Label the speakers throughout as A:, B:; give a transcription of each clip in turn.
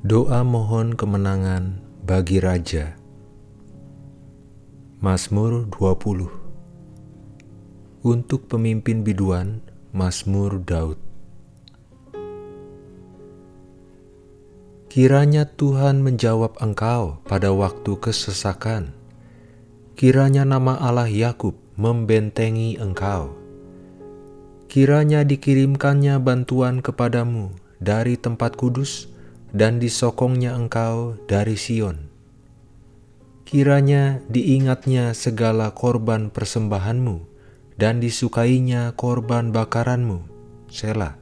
A: Doa mohon kemenangan bagi Raja. Mazmur 20 Untuk pemimpin biduan Mazmur Daud. Kiranya Tuhan menjawab engkau pada waktu kesesakan. Kiranya nama Allah Yakub membentengi engkau. Kiranya dikirimkannya bantuan kepadamu dari tempat kudus dan disokongnya engkau dari Sion. Kiranya diingatnya segala korban persembahanmu dan disukainya korban bakaranmu, Sela.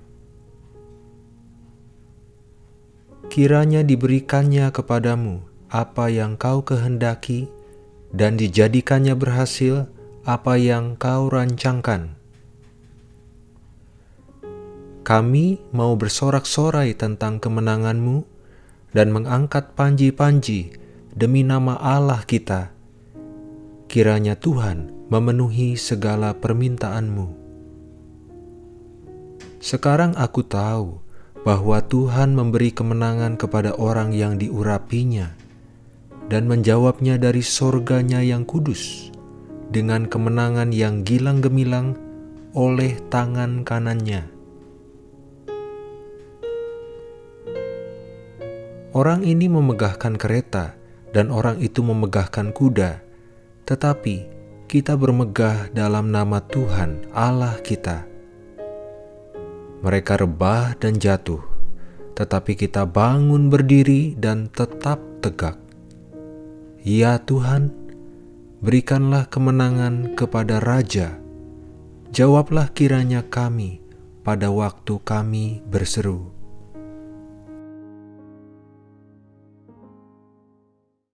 A: Kiranya diberikannya kepadamu apa yang kau kehendaki dan dijadikannya berhasil apa yang kau rancangkan. Kami mau bersorak-sorai tentang kemenanganmu dan mengangkat panji-panji demi nama Allah kita. Kiranya Tuhan memenuhi segala permintaanmu. Sekarang aku tahu bahwa Tuhan memberi kemenangan kepada orang yang diurapinya dan menjawabnya dari sorganya yang kudus dengan kemenangan yang gilang gemilang oleh tangan kanannya. Orang ini memegahkan kereta dan orang itu memegahkan kuda, tetapi kita bermegah dalam nama Tuhan Allah kita. Mereka rebah dan jatuh, tetapi kita bangun berdiri dan tetap tegak. Ya Tuhan, berikanlah kemenangan kepada Raja. Jawablah kiranya kami pada waktu kami berseru.